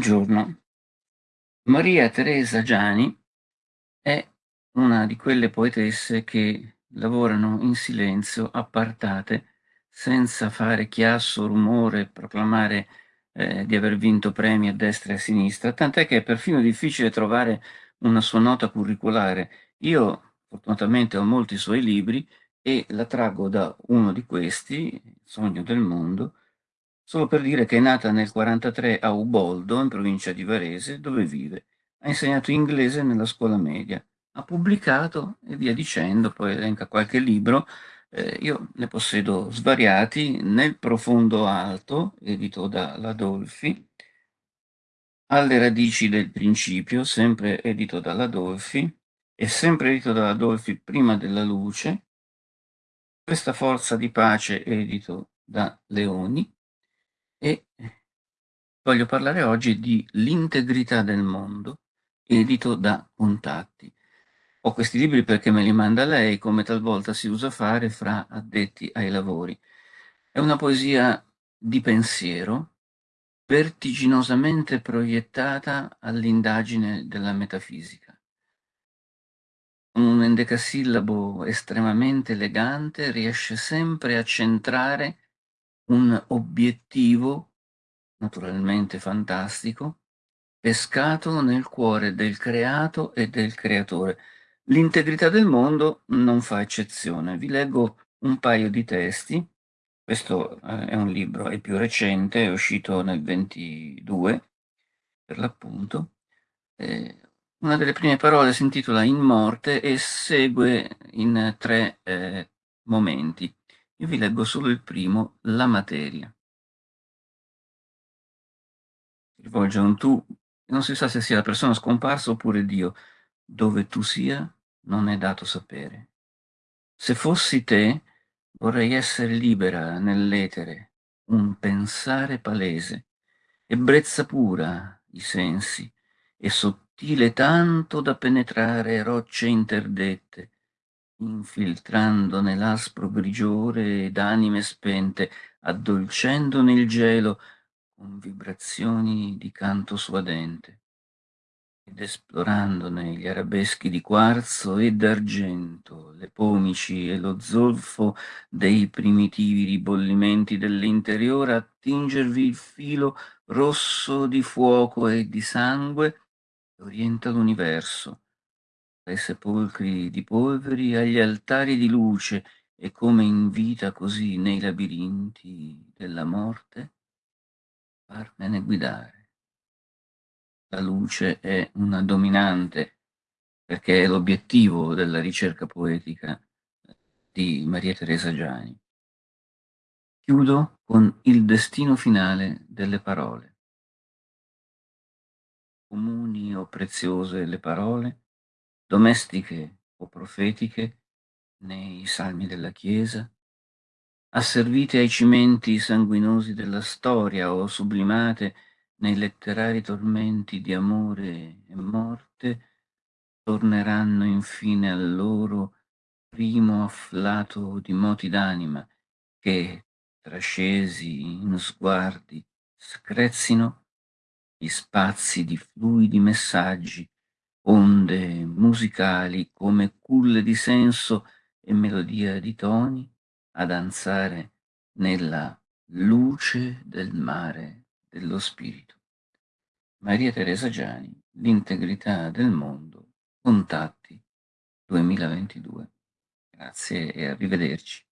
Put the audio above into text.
Buongiorno. Maria Teresa Giani è una di quelle poetesse che lavorano in silenzio, appartate, senza fare chiasso, rumore, proclamare eh, di aver vinto premi a destra e a sinistra, tant'è che è perfino difficile trovare una sua nota curriculare. Io fortunatamente ho molti suoi libri e la traggo da uno di questi, Sogno del mondo, Solo per dire che è nata nel 43 a Uboldo, in provincia di Varese, dove vive. Ha insegnato inglese nella scuola media. Ha pubblicato e via dicendo, poi elenca qualche libro. Eh, io ne possedo svariati. Nel profondo alto, edito da Ladolfi, Alle radici del principio, sempre edito da Ladolfi, e sempre edito da Ladolfi prima della luce, Questa forza di pace, edito da Leoni, e voglio parlare oggi di L'integrità del mondo, edito da Contatti. Ho questi libri perché me li manda lei, come talvolta si usa fare fra addetti ai lavori. È una poesia di pensiero, vertiginosamente proiettata all'indagine della metafisica. Un endecasillabo estremamente elegante riesce sempre a centrare un obiettivo, naturalmente fantastico, pescato nel cuore del creato e del creatore. L'integrità del mondo non fa eccezione. Vi leggo un paio di testi. Questo eh, è un libro, è più recente, è uscito nel 22, per l'appunto. Eh, una delle prime parole si intitola In morte e segue in tre eh, momenti. Io vi leggo solo il primo, la materia. Rivolge a un tu, non si sa se sia la persona scomparsa oppure Dio. Dove tu sia, non è dato sapere. Se fossi te, vorrei essere libera nell'etere, un pensare palese, ebbrezza pura i sensi, e sottile tanto da penetrare rocce interdette, infiltrandone l'aspro grigiore d'anime spente, addolcendone il gelo con vibrazioni di canto suadente, ed esplorandone gli arabeschi di quarzo e d'argento, le pomici e lo zolfo dei primitivi ribollimenti dell'interiore, attingervi il filo rosso di fuoco e di sangue che orienta l'universo, dai sepolcri di polveri agli altari di luce e come invita così nei labirinti della morte, farmene guidare. La luce è una dominante perché è l'obiettivo della ricerca poetica di Maria Teresa Giani. Chiudo con il destino finale delle parole. Comuni o preziose le parole, domestiche o profetiche nei salmi della Chiesa, asservite ai cimenti sanguinosi della storia o sublimate nei letterari tormenti di amore e morte, torneranno infine al loro primo afflato di moti d'anima che, trascesi in sguardi, screzzino gli spazi di fluidi messaggi onde musicali come culle di senso e melodia di toni a danzare nella luce del mare dello spirito. Maria Teresa Giani, L'integrità del mondo, Contatti 2022. Grazie e arrivederci.